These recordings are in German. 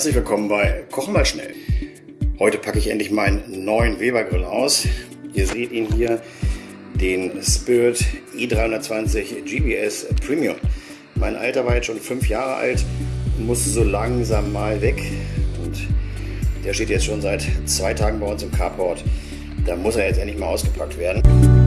Herzlich willkommen bei Kochen mal schnell. Heute packe ich endlich meinen neuen Weber Grill aus. Ihr seht ihn hier, den Spirit i320 GBS Premium. Mein Alter war jetzt schon fünf Jahre alt und musste so langsam mal weg. Und der steht jetzt schon seit zwei Tagen bei uns im Carport. Da muss er jetzt endlich mal ausgepackt werden.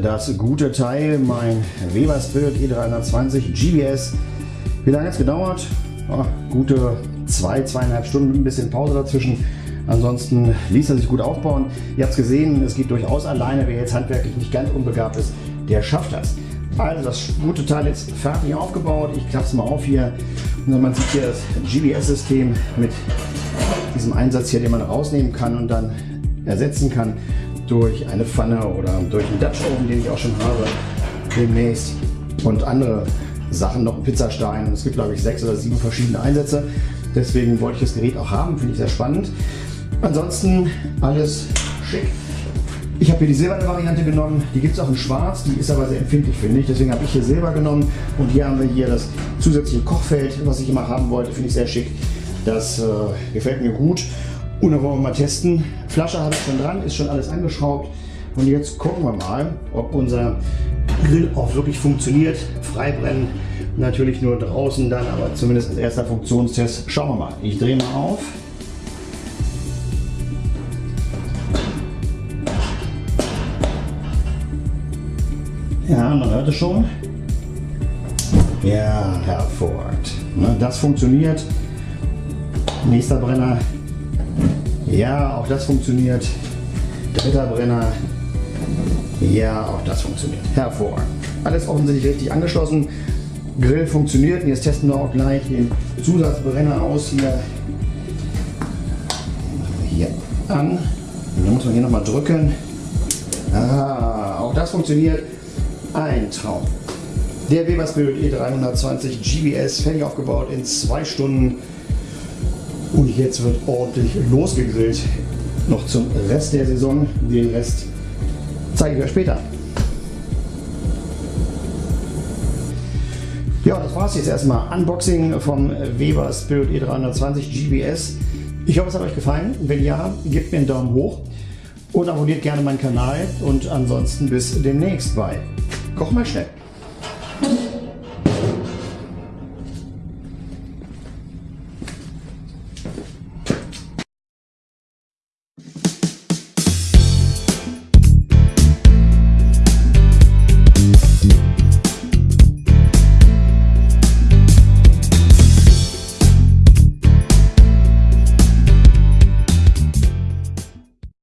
Das gute Teil, mein Weber Spirit E320 GBS. Wie lange hat es gedauert? Oh, gute zwei, zweieinhalb Stunden, ein bisschen Pause dazwischen. Ansonsten ließ er sich gut aufbauen. Ihr habt es gesehen, es geht durchaus alleine. Wer jetzt handwerklich nicht ganz unbegabt ist, der schafft das. Also das gute Teil ist fertig aufgebaut. Ich klappe es mal auf hier. Und man sieht hier das GBS-System mit diesem Einsatz hier, den man rausnehmen kann und dann ersetzen kann durch eine Pfanne oder durch einen Dutch Oven, den ich auch schon habe demnächst und andere Sachen, noch ein Pizzastein. Es gibt glaube ich sechs oder sieben verschiedene Einsätze. Deswegen wollte ich das Gerät auch haben, finde ich sehr spannend. Ansonsten alles schick. Ich habe hier die silberne Variante genommen, die gibt es auch in schwarz, die ist aber sehr empfindlich finde ich, deswegen habe ich hier Silber genommen und hier haben wir hier das zusätzliche Kochfeld, was ich immer haben wollte, finde ich sehr schick. Das äh, gefällt mir gut und dann wollen wir mal testen. Flasche habe ich schon dran, ist schon alles angeschraubt und jetzt gucken wir mal, ob unser Grill auch wirklich funktioniert. Freibrennen natürlich nur draußen dann, aber zumindest als erster Funktionstest. Schauen wir mal. Ich drehe mal auf. Ja, man hört es schon. Ja, hervorragend. Das funktioniert. Nächster Brenner. Ja, auch das funktioniert. Dritter Brenner. Ja, auch das funktioniert. Hervorragend. Alles offensichtlich richtig angeschlossen. Grill funktioniert. jetzt testen wir auch gleich den Zusatzbrenner aus. Hier, hier an. Und dann muss man hier nochmal drücken. Ah, auch das funktioniert. Ein Traum. Der Weber Spirit E320 GBS fertig aufgebaut in zwei Stunden. Jetzt wird ordentlich losgegrillt. Noch zum Rest der Saison. Den Rest zeige ich euch später. Ja, das war es jetzt erstmal. Unboxing vom Weber Spirit E320 GBS. Ich hoffe, es hat euch gefallen. Wenn ja, gebt mir einen Daumen hoch und abonniert gerne meinen Kanal. Und ansonsten bis demnächst bei Koch mal schnell.